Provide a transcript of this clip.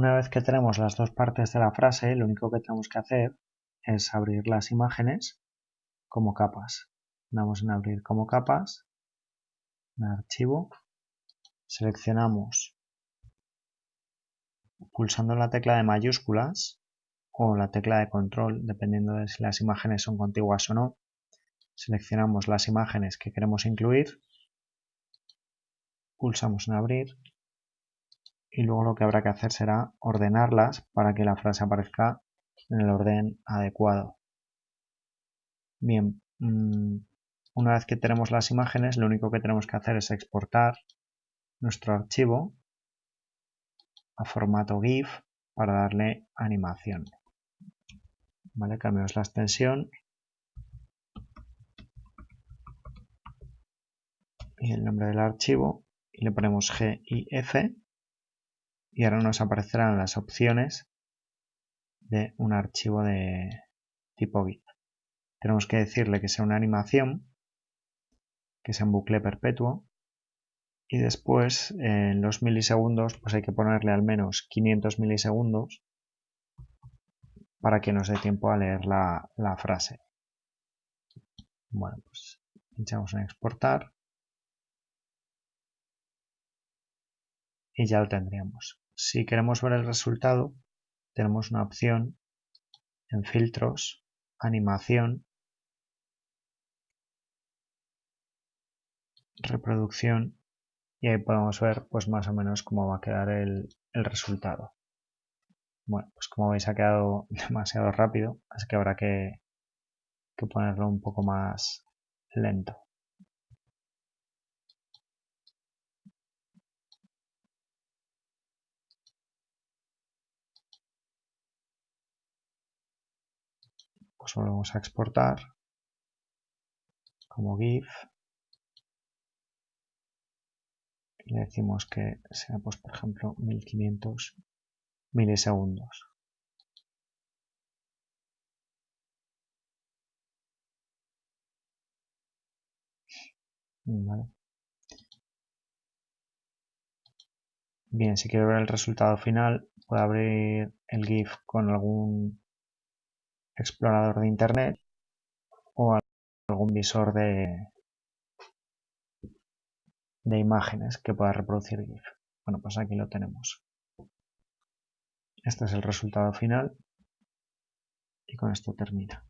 Una vez que tenemos las dos partes de la frase, lo único que tenemos que hacer es abrir las imágenes como capas. Damos en abrir como capas, archivo, seleccionamos pulsando la tecla de mayúsculas o la tecla de control, dependiendo de si las imágenes son contiguas o no. Seleccionamos las imágenes que queremos incluir, pulsamos en abrir y luego lo que habrá que hacer será ordenarlas para que la frase aparezca en el orden adecuado. Bien, mm, una vez que tenemos las imágenes, lo único que tenemos que hacer es exportar nuestro archivo a formato GIF para darle animación. Vale, cambiamos la extensión y el nombre del archivo y le ponemos GIF y ahora nos aparecerán las opciones de un archivo de tipo GIF. Tenemos que decirle que sea una animación, que sea un bucle perpetuo y después en los milisegundos pues hay que ponerle al menos 500 milisegundos para que nos dé tiempo a leer la, la frase. Bueno, pues pinchamos en exportar y ya lo tendríamos. Si queremos ver el resultado, tenemos una opción en filtros, animación, reproducción y ahí podemos ver pues más o menos cómo va a quedar el, resultado. Bueno, pues como veis ha quedado demasiado rápido, así que habrá que, que ponerlo un poco más lento. Pues volvemos a exportar como GIF. Y le decimos que sea pues por ejemplo 1500 milisegundos. Bien, si quiero ver el resultado final, puedo abrir el GIF con algún explorador de internet o algún visor de, de imágenes que pueda reproducir GIF. Bueno, pues aquí lo tenemos. Este es el resultado final y con esto termina.